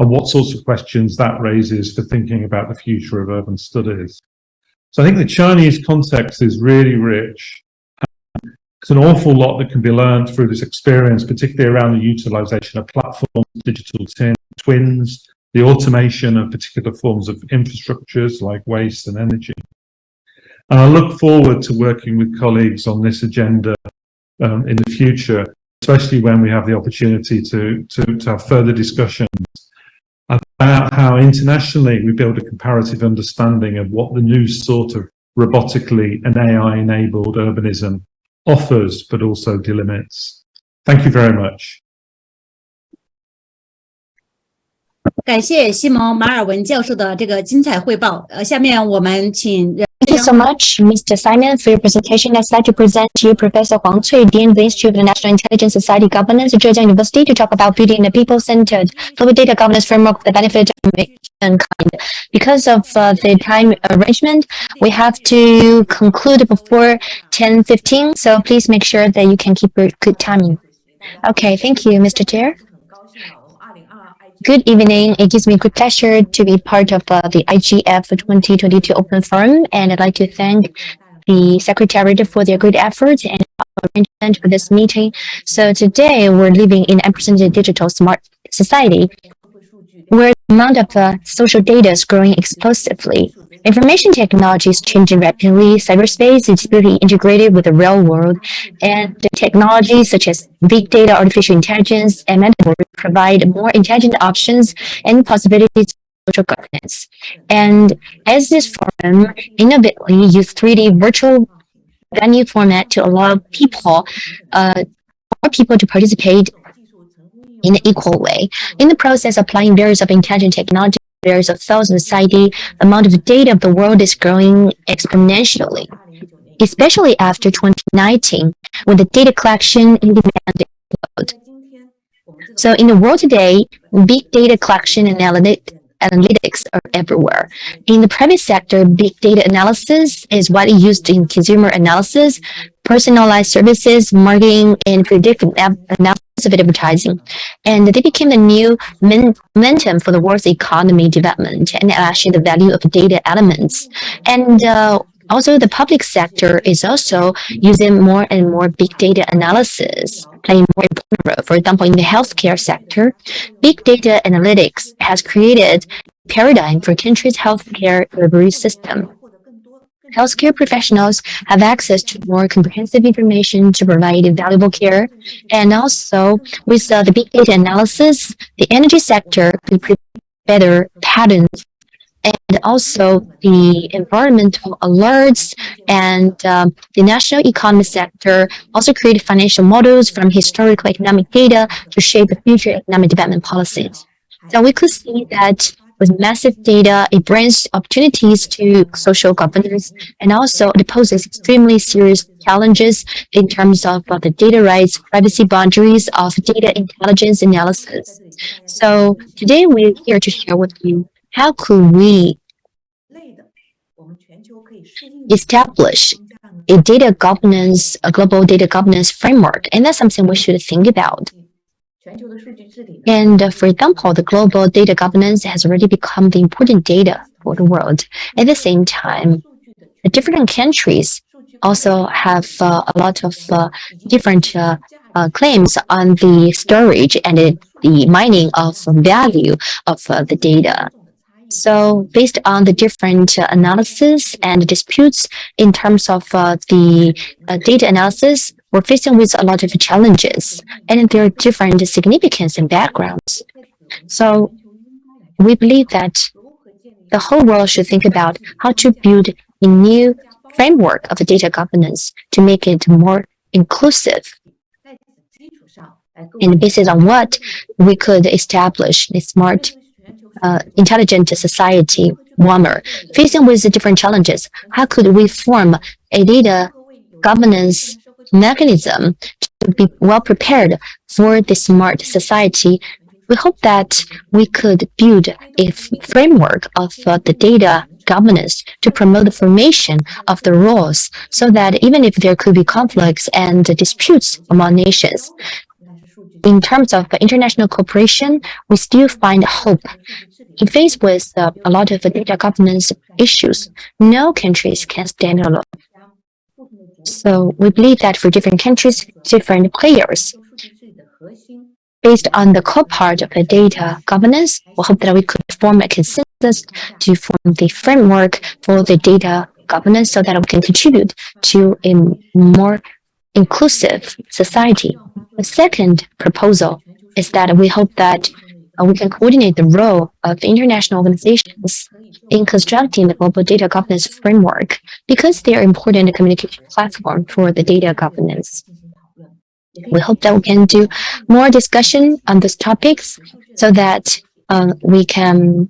Speaker 14: And what sorts of questions that raises for thinking about the future of urban studies. So I think the Chinese context is really rich. There's an awful lot that can be learned through this experience, particularly around the utilization of platforms, digital twins, the automation of particular forms of infrastructures like waste and energy. And I look forward to working with colleagues on this agenda um, in the future, especially when we have the opportunity to, to, to have further discussions about how internationally we build a comparative understanding of what the new sort of robotically and AI-enabled urbanism offers, but also delimits. Thank you very much.
Speaker 10: 感谢西蒙·马尔文教授的这个精彩汇报。呃，下面我们请
Speaker 5: Thank you so much, Mr. Simon, for your presentation. I'd like to present to you Professor Huang Cui, Dean of the Institute of the National Intelligence Society Governance at Zhejiang University, to talk about building a people-centered global data governance framework for the benefit of mankind. Because of uh, the time arrangement, we have to conclude before 10.15, so please make sure that you can keep your good timing. Okay, thank you, Mr. Chair. Good evening. It gives me great pleasure to be part of uh, the IGF 2022 Open Forum, and I'd like to thank the Secretariat for their great efforts and arrangement for this meeting. So today we're living in unprecedented digital smart society where the amount of uh, social data is growing explosively. Information technology is changing rapidly. Cyberspace is really integrated with the real world, and the technologies such as big data, artificial intelligence, and metaverse provide more intelligent options and possibilities social governance. And as this forum innovatively used 3D virtual venue format to allow people, uh, more people to participate in an equal way. In the process applying various of intelligent technology, various a thousand ID, amount of data of the world is growing exponentially, especially after 2019, when the data collection in demand exploded. So in the world today, big data collection and analytics are everywhere. In the private sector, big data analysis is widely used in consumer analysis, personalized services, marketing, and predictive analysis of advertising. And they became the new momentum for the world's economy development and actually the value of data elements. And uh, also the public sector is also using more and more big data analysis, playing more important role. For example, in the healthcare sector, big data analytics has created a paradigm for country's healthcare delivery system. Healthcare professionals have access to more comprehensive information to provide valuable care. And also, with uh, the big data analysis, the energy sector could predict better patterns and also the environmental alerts and um, the national economy sector also created financial models from historical economic data to shape the future economic development policies. So we could see that with massive data, it brings opportunities to social governance and also it poses extremely serious challenges in terms of uh, the data rights, privacy boundaries of data intelligence analysis. So today we're here to share with you how could we establish a data governance, a global data governance framework? And that's something we should think about. And for example, the global data governance has already become the important data for the world. At the same time, the different countries also have uh, a lot of uh, different uh, uh, claims on the storage and the mining of value of uh, the data. So based on the different uh, analysis and disputes in terms of uh, the uh, data analysis, we're facing with a lot of challenges and there are different significance and backgrounds. So we believe that the whole world should think about how to build a new framework of data governance to make it more inclusive. And based on what we could establish a smart uh, intelligent society warmer. Facing with the different challenges, how could we form a data governance mechanism to be well prepared for the smart society? We hope that we could build a framework of uh, the data governance to promote the formation of the rules so that even if there could be conflicts and disputes among nations, in terms of international cooperation, we still find hope. In face with uh, a lot of data governance issues, no countries can stand alone. So we believe that for different countries, different players, based on the core part of the data governance, we hope that we could form a consensus to form the framework for the data governance so that we can contribute to a more inclusive society. The second proposal is that we hope that uh, we can coordinate the role of international organizations in constructing the global data governance framework because they are important communication platform for the data governance. We hope that we can do more discussion on these topics so that uh, we can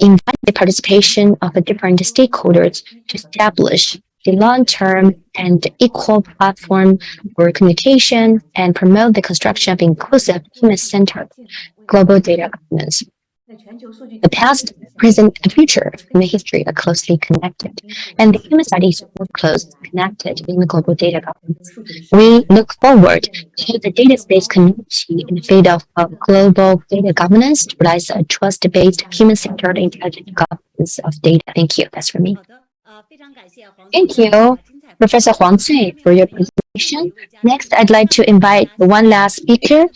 Speaker 5: invite the participation of the different stakeholders to establish the long-term and equal platform for communication and promote the construction of inclusive human-centered global data governance. The past, present, and future of human history are closely connected, and the human is more closely connected in the global data governance. We look forward to the data space community in the field of, of global data governance to realize a trust-based, human-centered, intelligent governance of data. Thank you. That's for me. Thank you, Professor Huang Cui, for your presentation. Next, I'd like to invite one last speaker,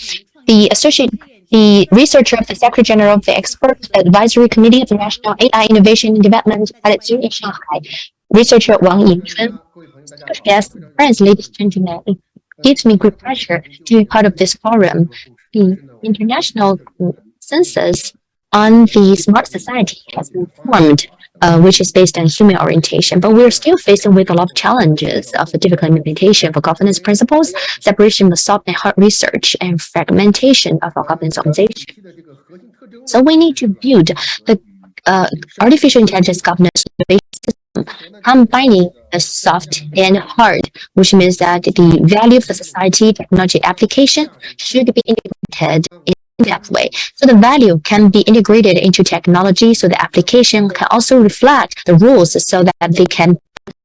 Speaker 5: the associate, the researcher of the Secretary General of the Expert Advisory Committee of the National AI Innovation and Development at in Shanghai, researcher Wang Yingchun. Yes, friends, ladies and gentlemen, it gives me great pleasure to be part of this forum. The international census on the smart society has been formed, uh, which is based on human orientation, but we're still facing with a lot of challenges of difficult implementation for governance principles, separation of soft and hard research, and fragmentation of our governance organization. So we need to build the uh, artificial intelligence governance system, combining the soft and hard, which means that the value the society technology application should be integrated in that way. So the value can be integrated into technology, so the application can also reflect the rules so that they can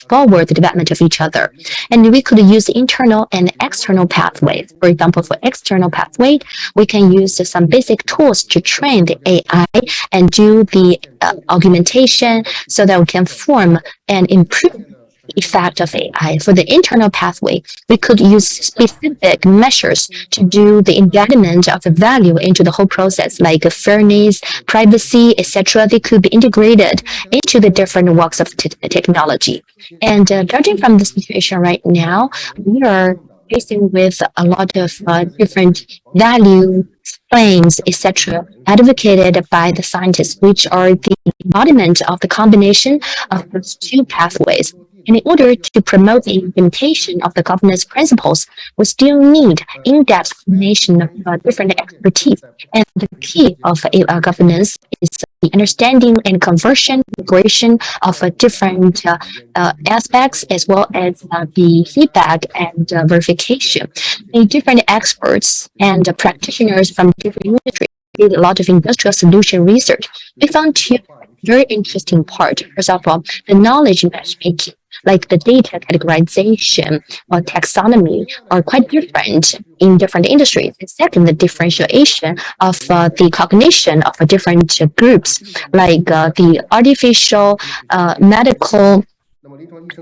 Speaker 5: forward the development of each other. And we could use internal and external pathways. For example, for external pathway, we can use some basic tools to train the AI and do the uh, augmentation so that we can form and improve effect of AI. For the internal pathway, we could use specific measures to do the embedment of the value into the whole process, like fairness, privacy, etc. They could be integrated into the different works of technology. And uh, judging from the situation right now, we are facing with a lot of uh, different value claims, etc., advocated by the scientists, which are the embodiment of the combination of those two pathways. And in order to promote the implementation of the governance principles, we still need in-depth explanation of uh, different expertise. And the key of uh, governance is the understanding and conversion, integration of uh, different uh, uh, aspects, as well as uh, the feedback and verification. The different experts and practitioners from different industries did a lot of industrial solution research. We found two very interesting part. Of all, the knowledge matchmaking like the data categorization or taxonomy are quite different in different industries. And second, the differentiation of uh, the cognition of different groups, like uh, the artificial uh, medical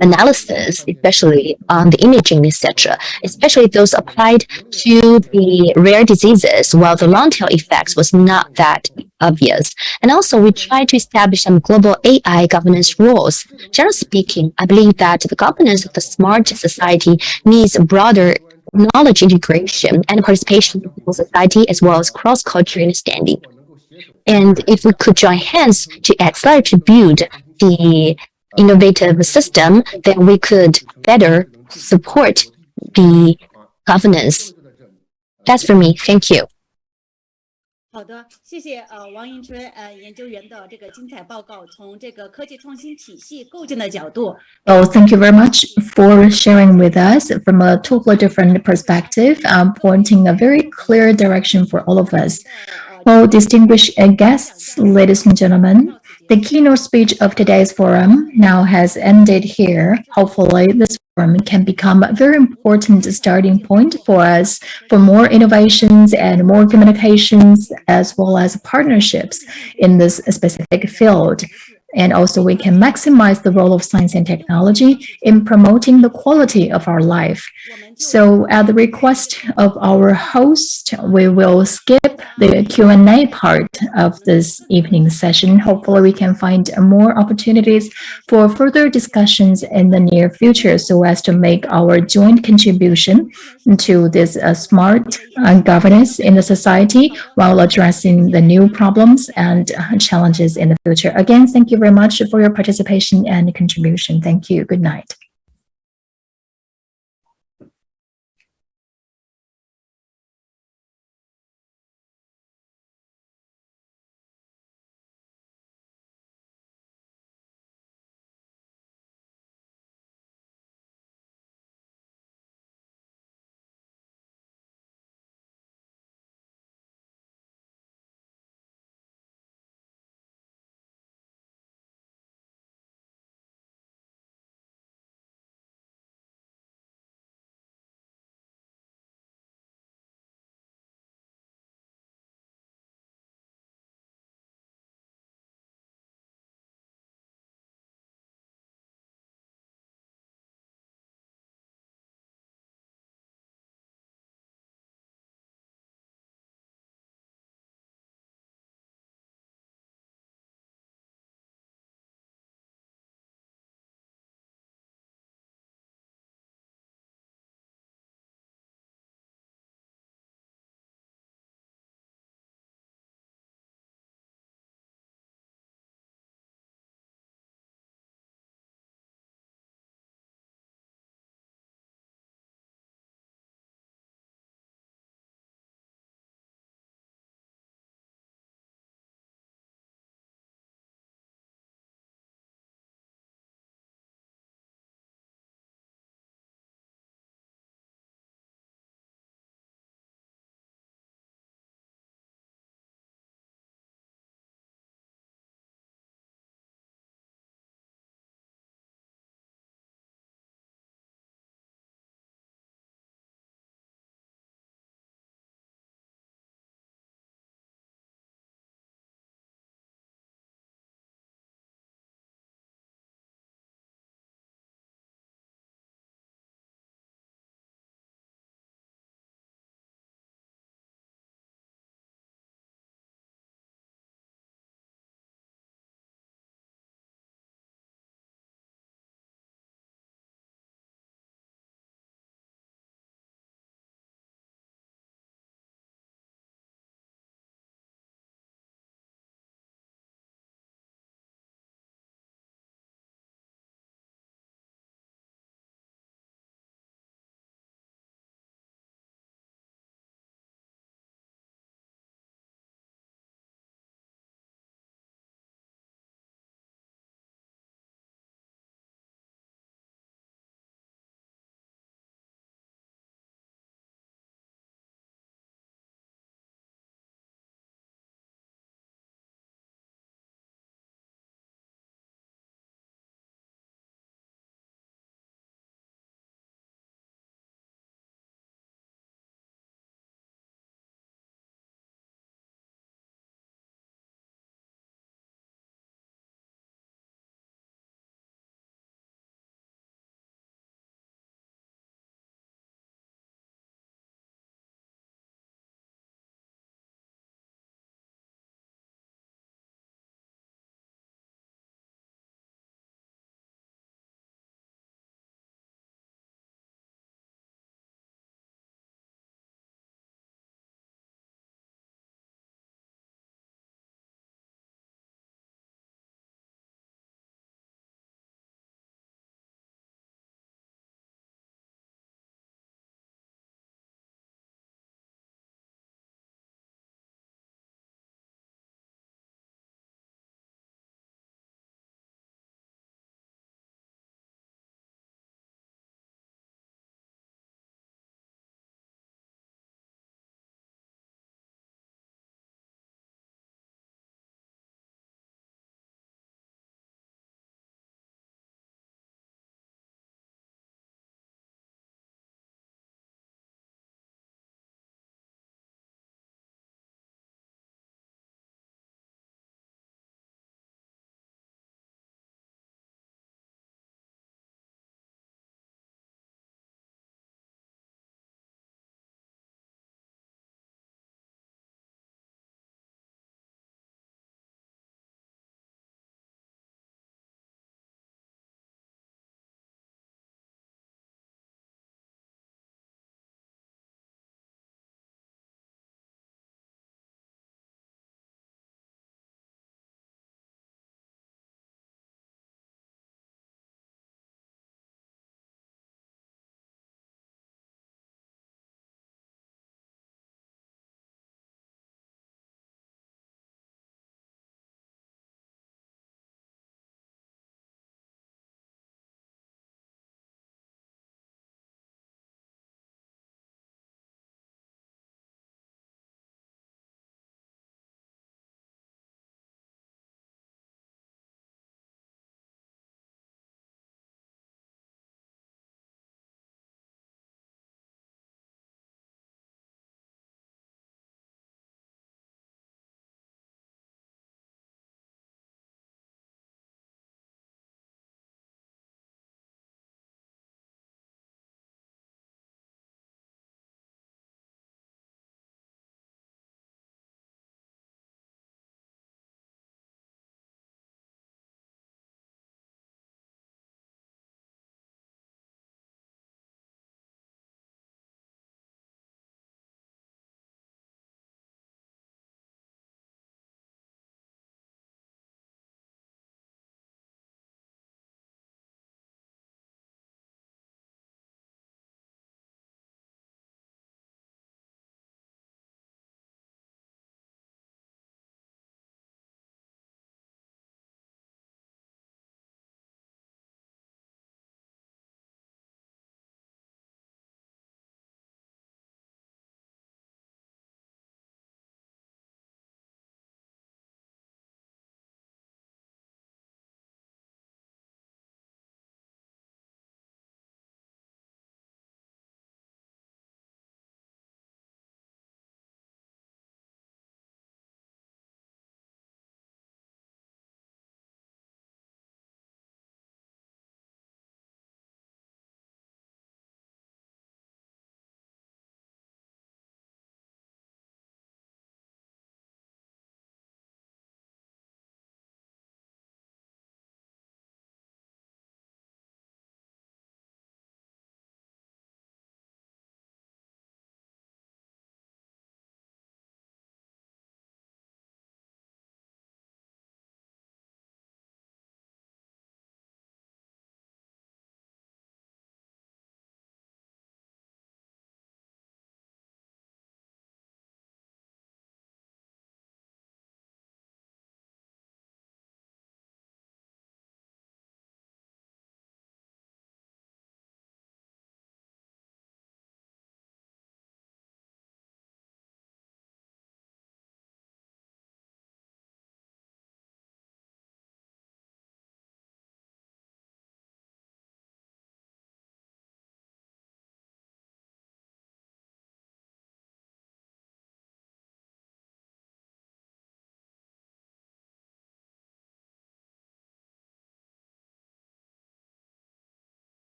Speaker 5: analysis, especially on the imaging, etc., especially those applied to the rare diseases, while the long tail effects was not that obvious. And also, we try to establish some global AI governance rules. Generally speaking, I believe that the governance of the smart society needs a broader knowledge integration and participation in society as well as cross-cultural understanding. And if we could join hands to accelerate to build the innovative system, then we could better support the governance. That's for me. Thank you.
Speaker 10: 好的，谢谢呃王迎春呃研究员的这个精彩报告。从这个科技创新体系构建的角度，
Speaker 4: Well, thank you very much for sharing with us from a totally different perspective, um, pointing a very clear direction for all of us. Well, distinguished guests, ladies and gentlemen, the keynote speech of today's forum now has ended here. Hopefully, this forum can become a very important starting point for us for more innovations and more communications, as well as partnerships in this specific field. And also we can maximize the role of science and technology in promoting the quality of our life. So at the request of our host, we will skip the Q&A part of this evening session. Hopefully we can find more opportunities for further discussions in the near future so as to make our joint contribution to this uh, smart uh, governance in the society while addressing the new problems and uh, challenges in the future. Again, thank you very much for your participation and contribution. Thank you. Good night.